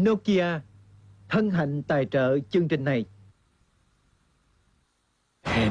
Nokia thân hạnh tài trợ chương trình này.